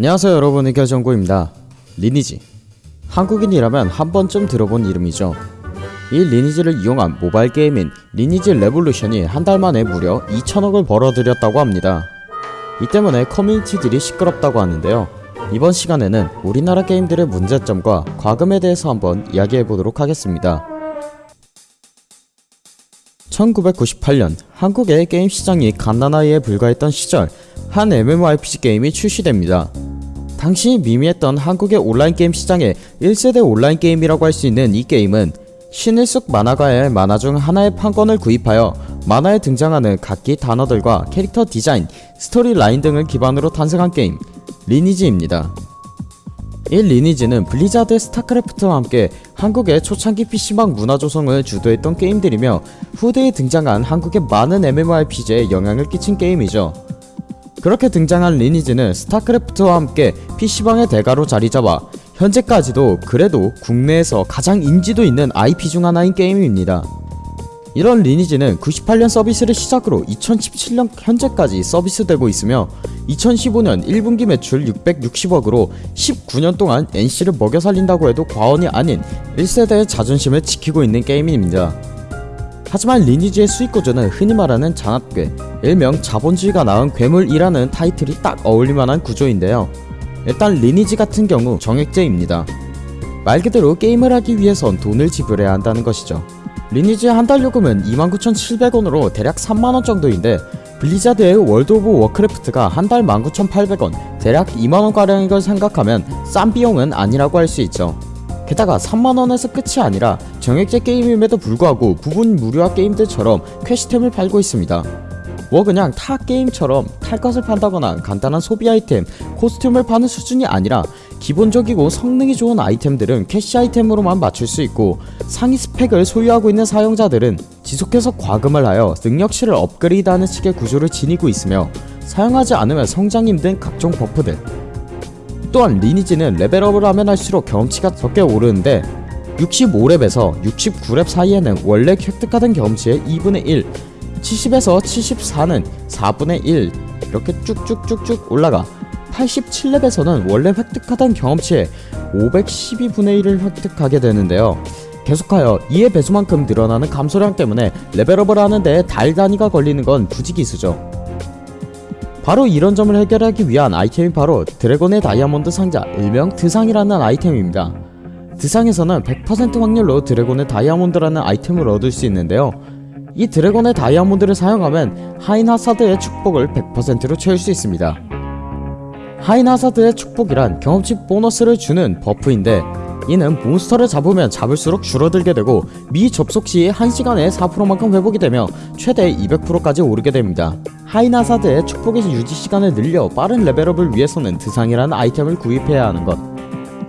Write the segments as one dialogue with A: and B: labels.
A: 안녕하세요 여러분. 의결정구입니다. 리니지. 한국인이라면 한 번쯤 들어본 이름이죠. 이 리니지를 이용한 모바일 게임인 리니지 레볼루션이 한 달 만에 무려 2천억을 벌어들였다고 합니다. 이 때문에 커뮤니티들이 시끄럽다고 하는데요. 이번 시간에는 우리나라 게임들의 문제점과 과금에 대해서 한번 이야기해보도록 하겠습니다. 1998년 한국의 게임 시장이 갓난아이에 불과했던 시절 한 MMORPG 게임이 출시됩니다. 당시 미미했던 한국의 온라인 게임 시장의 1세대 온라인 게임이라고 할 수 있는 이 게임은 신일숙 만화가의 만화 중 하나의 판권을 구입하여 만화에 등장하는 각기 단어들과 캐릭터 디자인, 스토리 라인 등을 기반으로 탄생한 게임 리니지입니다. 이 리니지는 블리자드의 스타크래프트와 함께 한국의 초창기 PC방 문화 조성을 주도했던 게임들이며 후대에 등장한 한국의 많은 MMORPG에 영향을 끼친 게임이죠. 그렇게 등장한 리니지는 스타크래프트와 함께 PC방의 대가로 자리잡아 현재까지도 그래도 국내에서 가장 인지도 있는 IP 중 하나인 게임입니다. 이런 리니지는 98년 서비스를 시작으로 2017년 현재까지 서비스되고 있으며 2015년 1분기 매출 660억으로 19년 동안 NC를 먹여 살린다고 해도 과언이 아닌 1세대의 자존심을 지키고 있는 게임입니다. 하지만 리니지의 수익 구조는 흔히 말하는 자낳괴, 일명 자본주의가 낳은 괴물이라는 타이틀이 딱 어울릴만한 구조인데요. 일단 리니지 같은 경우 정액제입니다. 말 그대로 게임을 하기 위해선 돈을 지불해야 한다는 것이죠. 리니지의 한 달 요금은 29,700원으로 대략 3만원 정도인데 블리자드의 월드 오브 워크래프트가 한 달 19,800원 대략 2만원가량인 걸 생각하면 싼 비용은 아니라고 할 수 있죠. 게다가 3만원에서 끝이 아니라 정액제 게임임에도 불구하고 부분 무료화 게임들처럼 캐시템을 팔고 있습니다. 뭐 그냥 타 게임처럼 탈 것을 판다거나 간단한 소비 아이템, 코스튬을 파는 수준이 아니라 기본적이고 성능이 좋은 아이템들은 캐시 아이템으로만 맞출 수 있고 상위 스펙을 소유하고 있는 사용자들은 지속해서 과금을 하여 능력치를 업그레이드하는 식의 구조를 지니고 있으며 사용하지 않으면 성장이 힘든 각종 버프들. 또한 리니지는 레벨업을 하면 할수록 경험치가 적게 오르는데 65렙에서 69렙 사이에는 원래 획득하던 경험치의 2분의 1 70에서 74는 4분의 1 이렇게 쭉쭉쭉쭉 올라가 87렙에서는 원래 획득하던 경험치의 512분의 1을 획득하게 되는데요. 계속하여 이의 배수만큼 늘어나는 감소량 때문에 레벨업을 하는데 달 단위가 걸리는 건 부지기수죠. 바로 이런 점을 해결하기 위한 아이템이 바로 드래곤의 다이아몬드 상자 일명 드상이라는 아이템입니다. 드상에서는 100% 확률로 드래곤의 다이아몬드라는 아이템을 얻을 수 있는데요. 이 드래곤의 다이아몬드를 사용하면 아인하사드의 축복을 100%로 채울 수 있습니다. 아인하사드의 축복이란 경험치 보너스를 주는 버프인데 이는 몬스터를 잡으면 잡을수록 줄어들게 되고 미 접속 시 1시간에 4%만큼 회복이 되며 최대 200%까지 오르게 됩니다. 아인하사드의 축복의 유지 시간을 늘려 빠른 레벨업을 위해서는 드상이라는 아이템을 구입해야 하는 것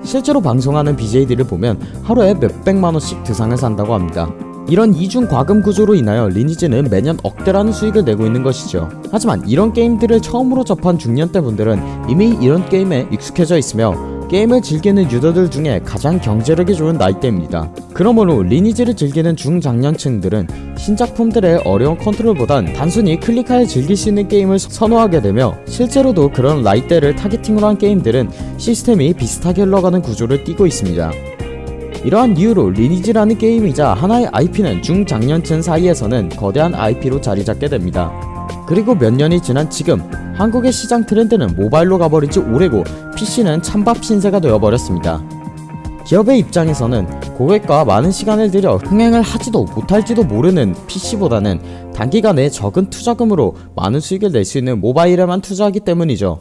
A: 실제로 방송하는 BJ들을 보면 하루에 몇백만원씩 드상을 산다고 합니다. 이런 이중 과금 구조로 인하여 리니지는 매년 억대라는 수익을 내고 있는 것이죠. 하지만 이런 게임들을 처음으로 접한 중년대 분들은 이미 이런 게임에 익숙해져 있으며 게임을 즐기는 유저들 중에 가장 경제력이 좋은 나이대입니다. 그러므로 리니지를 즐기는 중장년층들은 신작품들의 어려운 컨트롤보단 단순히 클릭하여 즐길 수 있는 게임을 선호하게 되며 실제로도 그런 나이대를 타겟팅으로 한 게임들은 시스템이 비슷하게 흘러가는 구조를 띠고 있습니다. 이러한 이유로 리니지라는 게임이자 하나의 IP는 중장년층 사이에서는 거대한 IP로 자리잡게 됩니다. 그리고 몇 년이 지난 지금 한국의 시장 트렌드는 모바일로 가버린 지 오래고 PC는 찬밥 신세가 되어버렸습니다. 기업의 입장에서는 고객과 많은 시간을 들여 흥행을 하지도 못할지도 모르는 PC보다는 단기간에 적은 투자금으로 많은 수익을 낼 수 있는 모바일에만 투자하기 때문이죠.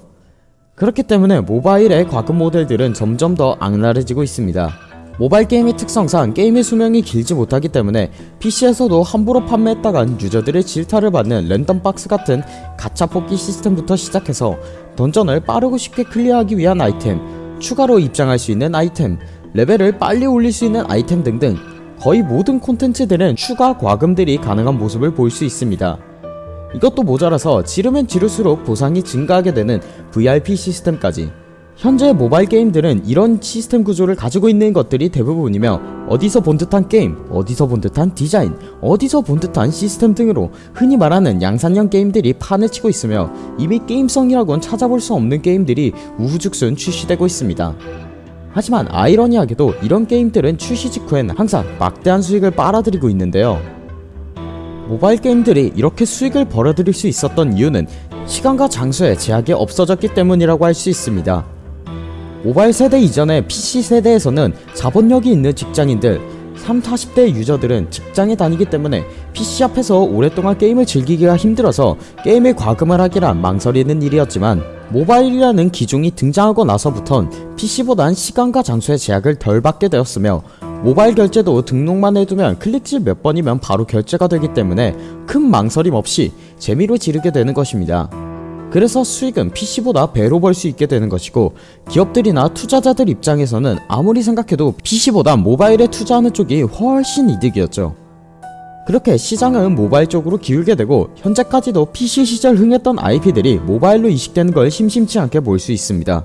A: 그렇기 때문에 모바일의 과금 모델들은 점점 더 악랄해지고 있습니다. 모바일 게임의 특성상 게임의 수명이 길지 못하기 때문에 PC에서도 함부로 판매했다간 유저들의 질타를 받는 랜덤 박스 같은 가차 뽑기 시스템부터 시작해서 던전을 빠르고 쉽게 클리어하기 위한 아이템, 추가로 입장할 수 있는 아이템, 레벨을 빨리 올릴 수 있는 아이템 등등 거의 모든 콘텐츠들은 추가 과금들이 가능한 모습을 볼 수 있습니다. 이것도 모자라서 지르면 지를수록 보상이 증가하게 되는 VIP 시스템까지 현재 모바일 게임들은 이런 시스템 구조를 가지고 있는 것들이 대부분이며 어디서 본 듯한 게임, 어디서 본 듯한 디자인, 어디서 본 듯한 시스템 등으로 흔히 말하는 양산형 게임들이 판을 치고 있으며 이미 게임성이라곤 찾아볼 수 없는 게임들이 우후죽순 출시되고 있습니다. 하지만 아이러니하게도 이런 게임들은 출시 직후엔 항상 막대한 수익을 빨아들이고 있는데요. 모바일 게임들이 이렇게 수익을 벌어들일 수 있었던 이유는 시간과 장소에 제약이 없어졌기 때문이라고 할 수 있습니다. 모바일 세대 이전의 PC 세대에서는 자본력이 있는 직장인들 3, 40대 유저들은 직장에 다니기 때문에 PC 앞에서 오랫동안 게임을 즐기기가 힘들어서 게임에 과금을 하기란 망설이는 일이었지만 모바일이라는 기종이 등장하고 나서부턴 PC보단 시간과 장소의 제약을 덜 받게 되었으며 모바일 결제도 등록만 해두면 클릭질 몇 번이면 바로 결제가 되기 때문에 큰 망설임 없이 재미로 지르게 되는 것입니다. 그래서 수익은 PC보다 배로 벌 수 있게 되는 것이고 기업들이나 투자자들 입장에서는 아무리 생각해도 PC보다 모바일에 투자하는 쪽이 훨씬 이득이었죠. 그렇게 시장은 모바일 쪽으로 기울게 되고 현재까지도 PC 시절 흥했던 IP들이 모바일로 이식되는 걸 심심치 않게 볼 수 있습니다.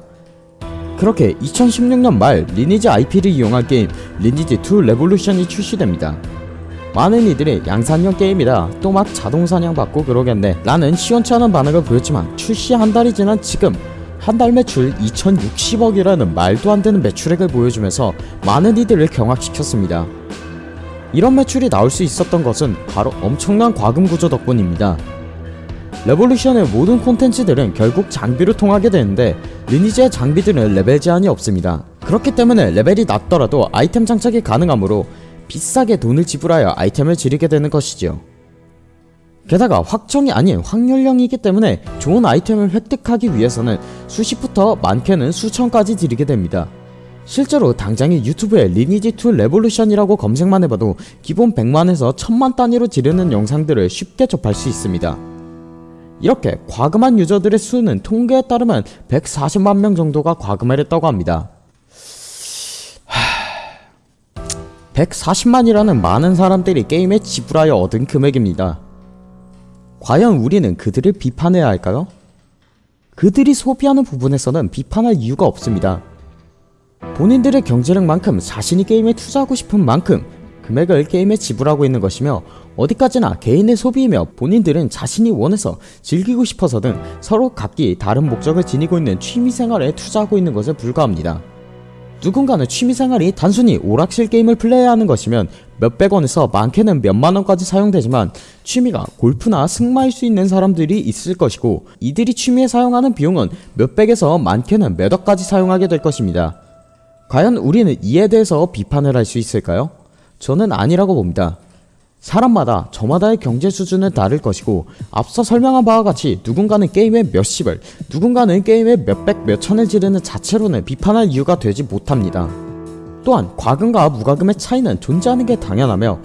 A: 그렇게 2016년 말 리니지 IP를 이용한 게임 리니지2 레볼루션이 출시됩니다. 많은 이들이 양산형 게임이다 또 막 자동 사냥 받고 그러겠네 라는 시원치 않은 반응을 보였지만 출시 한 달이 지난 지금 한 달 매출 2060억이라는 말도 안 되는 매출액을 보여주면서 많은 이들을 경악시켰습니다. 이런 매출이 나올 수 있었던 것은 바로 엄청난 과금 구조 덕분입니다. 레볼루션의 모든 콘텐츠들은 결국 장비로 통하게 되는데 리니지의 장비들은 레벨 제한이 없습니다. 그렇기 때문에 레벨이 낮더라도 아이템 장착이 가능하므로 비싸게 돈을 지불하여 아이템을 지르게 되는 것이지요. 게다가 확정이 아닌 확률형이기 때문에 좋은 아이템을 획득하기 위해서는 수십부터 많게는 수천까지 지르게 됩니다. 실제로 당장의 유튜브에 리니지2 레볼루션이라고 검색만 해봐도 기본 100만에서 1000만 단위로 지르는 영상들을 쉽게 접할 수 있습니다. 이렇게 과금한 유저들의 수는 통계에 따르면 140만 명 정도가 과금을 했다고 합니다. 140만이라는 많은 사람들이 게임에 지불하여 얻은 금액입니다. 과연 우리는 그들을 비판해야 할까요? 그들이 소비하는 부분에서는 비판할 이유가 없습니다. 본인들의 경제력만큼 자신이 게임에 투자하고 싶은 만큼 금액을 게임에 지불하고 있는 것이며 어디까지나 개인의 소비이며 본인들은 자신이 원해서 즐기고 싶어서 등 서로 각기 다른 목적을 지니고 있는 취미생활에 투자하고 있는 것에 불과합니다. 누군가는 취미생활이 단순히 오락실 게임을 플레이하는 것이면 몇백원에서 많게는 몇만원까지 사용되지만 취미가 골프나 승마일 수 있는 사람들이 있을 것이고 이들이 취미에 사용하는 비용은 몇백에서 많게는 몇억까지 사용하게 될 것입니다. 과연 우리는 이에 대해서 비판을 할 수 있을까요? 저는 아니라고 봅니다. 사람마다 저마다의 경제 수준은 다를 것이고 앞서 설명한 바와 같이 누군가는 게임에 몇십을 누군가는 게임에 몇백 몇천을 지르는 자체로는 비판할 이유가 되지 못합니다. 또한 과금과 무과금의 차이는 존재하는 게 당연하며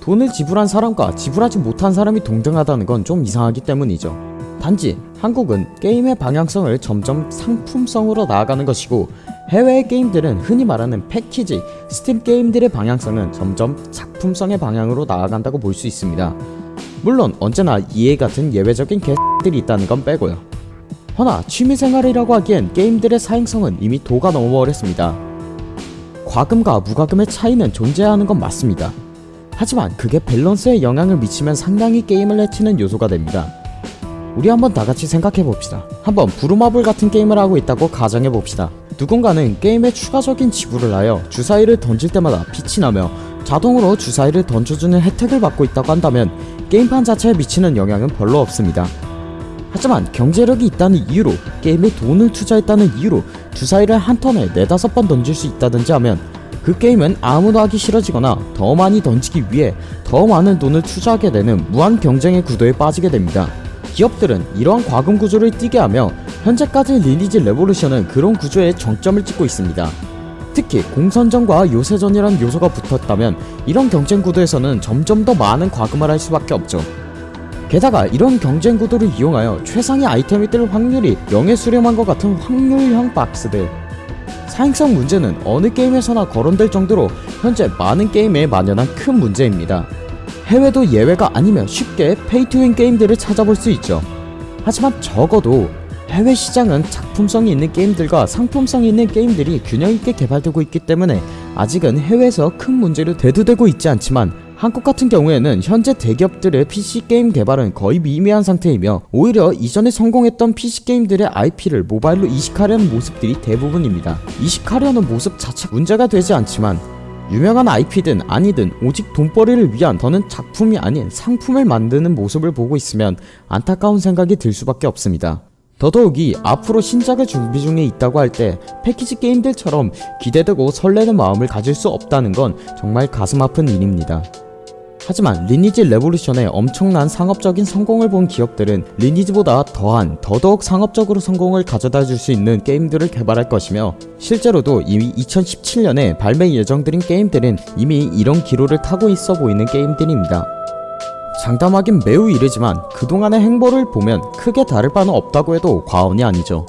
A: 돈을 지불한 사람과 지불하지 못한 사람이 동등하다는 건 좀 이상하기 때문이죠. 단지 한국은 게임의 방향성을 점점 상품성으로 나아가는 것이고 해외의 게임들은 흔히 말하는 패키지, 스팀 게임들의 방향성은 점점 작품성의 방향으로 나아간다고 볼 수 있습니다. 물론 언제나 이해 같은 예외적인 개들이 있다는 건 빼고요. 허나 취미생활이라고 하기엔 게임들의 사행성은 이미 도가 넘어버렸습니다. 과금과 무과금의 차이는 존재하는 건 맞습니다. 하지만 그게 밸런스에 영향을 미치면 상당히 게임을 해치는 요소가 됩니다. 우리 한번 다같이 생각해봅시다. 한번 부루마블 같은 게임을 하고 있다고 가정해봅시다. 누군가는 게임에 추가적인 지불을 하여 주사위를 던질 때마다 빛이 나며 자동으로 주사위를 던져주는 혜택을 받고 있다고 한다면 게임판 자체에 미치는 영향은 별로 없습니다. 하지만 경제력이 있다는 이유로 게임에 돈을 투자했다는 이유로 주사위를 한 턴에 네다섯 번 던질 수 있다든지 하면 그 게임은 아무도 하기 싫어지거나 더 많이 던지기 위해 더 많은 돈을 투자하게 되는 무한 경쟁의 구도에 빠지게 됩니다. 기업들은 이러한 과금 구조를 띠게 하며 현재까지 리니지 레볼루션은 그런 구조에 정점을 찍고 있습니다. 특히 공선전과 요새전이란 요소가 붙었다면 이런 경쟁 구도에서는 점점 더 많은 과금을 할 수밖에 없죠. 게다가 이런 경쟁 구도를 이용하여 최상의 아이템이 뜰 확률이 영에 수렴한 것 같은 확률형 박스들 사행성 문제는 어느 게임에서나 거론될 정도로 현재 많은 게임에 만연한 큰 문제입니다. 해외도 예외가 아니면 쉽게 페이투윈 게임들을 찾아볼 수 있죠. 하지만 적어도 해외 시장은 작품성이 있는 게임들과 상품성이 있는 게임들이 균형 있게 개발되고 있기 때문에 아직은 해외에서 큰 문제로 대두되고 있지 않지만 한국 같은 경우에는 현재 대기업들의 PC 게임 개발은 거의 미미한 상태이며 오히려 이전에 성공했던 PC 게임들의 IP를 모바일로 이식하려는 모습들이 대부분입니다. 이식하려는 모습 자체 문제가 되지 않지만 유명한 IP든 아니든 오직 돈벌이를 위한 더는 작품이 아닌 상품을 만드는 모습을 보고 있으면 안타까운 생각이 들 수밖에 없습니다. 더더욱이 앞으로 신작을 준비 중에 있다고 할 때 패키지 게임들처럼 기대되고 설레는 마음을 가질 수 없다는 건 정말 가슴 아픈 일입니다. 하지만 리니지 레볼루션의 엄청난 상업적인 성공을 본 기업들은 리니지보다 더한 더더욱 상업적으로 성공을 가져다 줄 수 있는 게임들을 개발할 것이며 실제로도 이미 2017년에 발매 예정들인 게임들은 이미 이런 기로를 타고 있어 보이는 게임들입니다. 장담하긴 매우 이르지만 그동안의 행보를 보면 크게 다를 바는 없다고 해도 과언이 아니죠.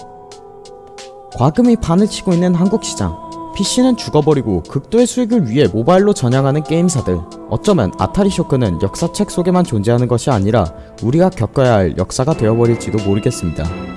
A: 과금이 판을 치고 있는 한국 시장 PC는 죽어버리고 극도의 수익을 위해 모바일로 전향하는 게임사들 어쩌면 아타리 쇼크는 역사책 속에만 존재하는 것이 아니라 우리가 겪어야 할 역사가 되어버릴지도 모르겠습니다.